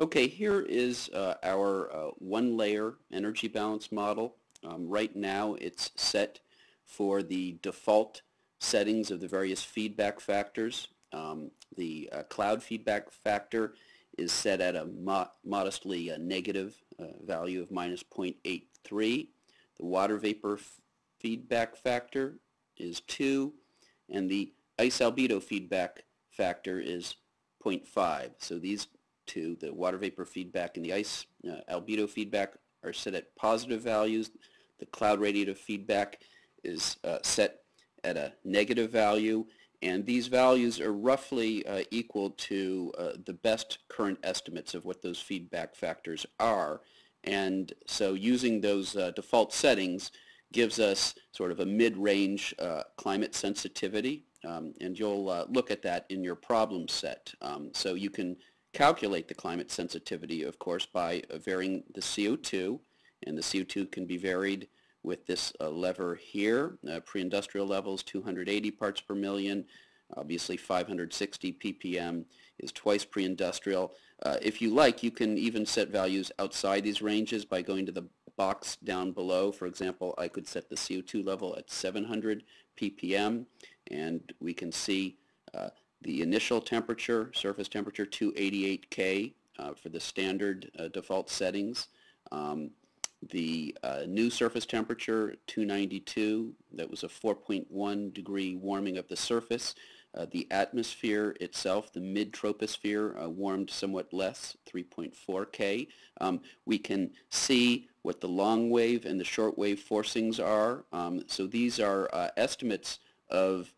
Okay, here is uh, our uh, one-layer energy balance model. Um, right now it's set for the default settings of the various feedback factors. Um, the uh, cloud feedback factor is set at a mo modestly uh, negative uh, value of minus 0.83. The water vapor feedback factor is 2, and the ice albedo feedback factor is 0.5. So these two, the water vapor feedback and the ice uh, albedo feedback, are set at positive values. The cloud radiative feedback is uh, set at a negative value, and these values are roughly uh, equal to uh, the best current estimates of what those feedback factors are. And so using those uh, default settings gives us sort of a mid-range uh, climate sensitivity, um, and you'll uh, look at that in your problem set. Um, so you can calculate the climate sensitivity, of course, by varying the CO2, and the CO2 can be varied with this uh, lever here. Uh, pre-industrial levels 280 parts per million. Obviously 560 ppm is twice pre-industrial. Uh, if you like, you can even set values outside these ranges by going to the box down below. For example, I could set the CO2 level at 700 ppm and we can see uh, the initial temperature, surface temperature 288 K uh, for the standard uh, default settings. Um, the uh, new surface temperature, 292, that was a 4.1 degree warming of the surface. Uh, the atmosphere itself, the mid-troposphere, uh, warmed somewhat less, 3.4 K. Um, we can see what the long wave and the short wave forcings are. Um, so these are uh, estimates of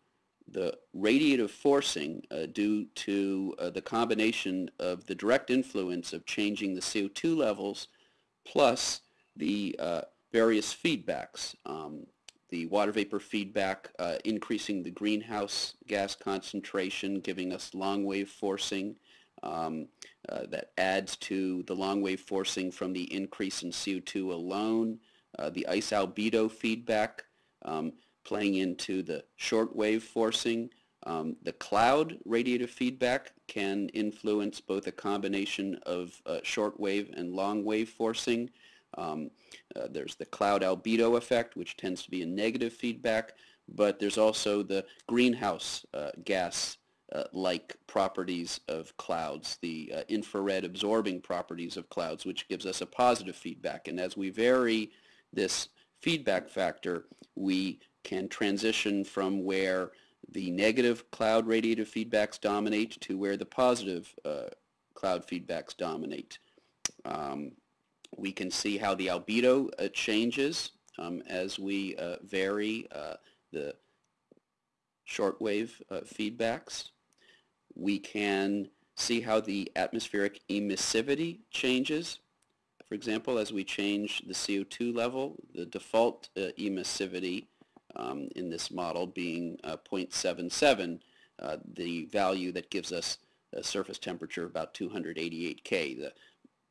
the radiative forcing uh, due to uh, the combination of the direct influence of changing the CO2 levels plus the uh, various feedbacks. Um, the water vapor feedback uh, increasing the greenhouse gas concentration, giving us long wave forcing. Um, uh, that adds to the long wave forcing from the increase in CO2 alone. Uh, the ice albedo feedback um, playing into the short wave forcing. Um, the cloud radiative feedback can influence both a combination of uh, short wave and long wave forcing. Um, uh, there's the cloud albedo effect, which tends to be a negative feedback, but there's also the greenhouse uh, gas uh, like properties of clouds, the uh, infrared absorbing properties of clouds, which gives us a positive feedback. And as we vary this feedback factor, we can transition from where the negative cloud radiative feedbacks dominate to where the positive uh, cloud feedbacks dominate. Um, we can see how the albedo uh, changes um, as we uh, vary uh, the shortwave uh, feedbacks. We can see how the atmospheric emissivity changes. For example, as we change the CO2 level, the default uh, emissivity um, in this model being uh, 0.77, the value that gives us a surface temperature about 288 K. The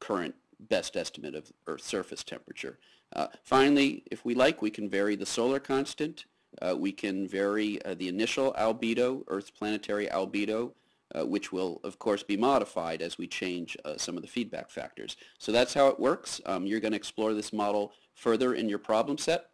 current best estimate of Earth's surface temperature. Uh, finally, if we like, we can vary the solar constant. Uh, we can vary uh, the initial albedo, Earth's planetary albedo, uh, which will, of course, be modified as we change uh, some of the feedback factors. So that's how it works. Um, you're going to explore this model further in your problem set.